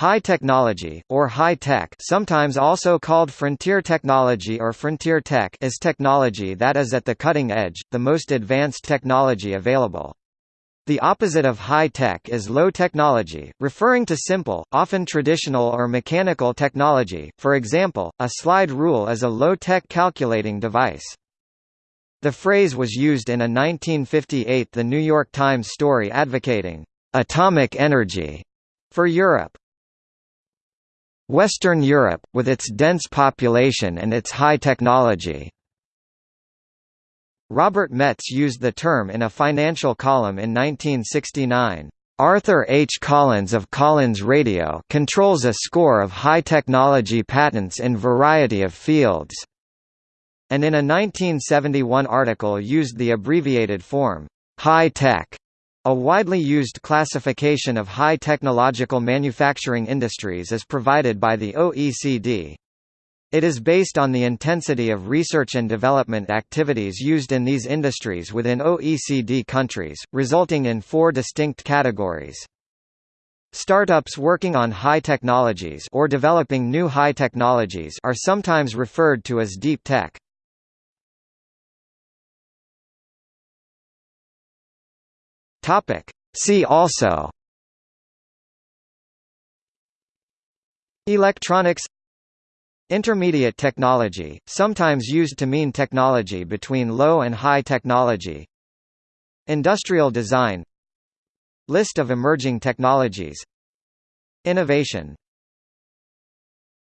High technology, or high tech sometimes also called frontier technology or frontier tech is technology that is at the cutting edge, the most advanced technology available. The opposite of high tech is low technology, referring to simple, often traditional or mechanical technology, for example, a slide rule is a low-tech calculating device. The phrase was used in a 1958 The New York Times story advocating atomic energy for Europe. Western Europe, with its dense population and its high technology. Robert Metz used the term in a financial column in 1969. Arthur H. Collins of Collins Radio controls a score of high-technology patents in variety of fields, and in a 1971 article used the abbreviated form, high-tech, a widely used classification of high technological manufacturing industries is provided by the OECD. It is based on the intensity of research and development activities used in these industries within OECD countries, resulting in four distinct categories. Startups working on high technologies or developing new high technologies are sometimes referred to as deep tech. Topic. See also Electronics Intermediate technology, sometimes used to mean technology between low and high technology Industrial design List of emerging technologies Innovation